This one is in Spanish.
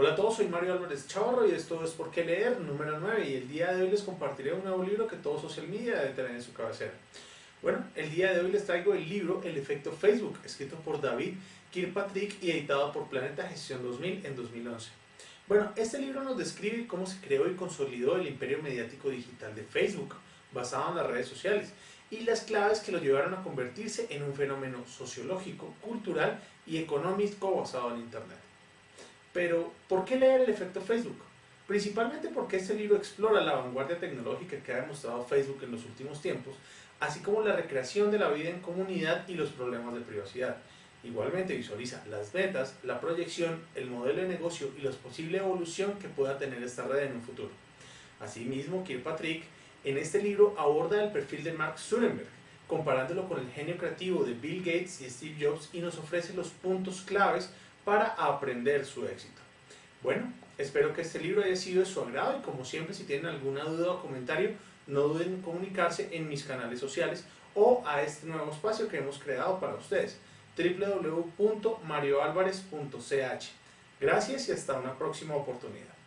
Hola a todos, soy Mario Álvarez Chavarro y esto es Por qué leer, número 9 y el día de hoy les compartiré un nuevo libro que todo social media debe tener en su cabecera. Bueno, el día de hoy les traigo el libro El efecto Facebook, escrito por David Kirkpatrick y editado por Planeta Gestión 2000 en 2011. Bueno, este libro nos describe cómo se creó y consolidó el imperio mediático digital de Facebook, basado en las redes sociales, y las claves que lo llevaron a convertirse en un fenómeno sociológico, cultural y económico basado en Internet. Pero, ¿por qué leer el efecto Facebook? Principalmente porque este libro explora la vanguardia tecnológica que ha demostrado Facebook en los últimos tiempos, así como la recreación de la vida en comunidad y los problemas de privacidad. Igualmente visualiza las metas, la proyección, el modelo de negocio y la posible evolución que pueda tener esta red en un futuro. Asimismo, Kirkpatrick en este libro aborda el perfil de Mark Zuckerberg, comparándolo con el genio creativo de Bill Gates y Steve Jobs y nos ofrece los puntos claves para aprender su éxito. Bueno, espero que este libro haya sido de su agrado y como siempre si tienen alguna duda o comentario no duden en comunicarse en mis canales sociales o a este nuevo espacio que hemos creado para ustedes www.marioalvarez.ch Gracias y hasta una próxima oportunidad.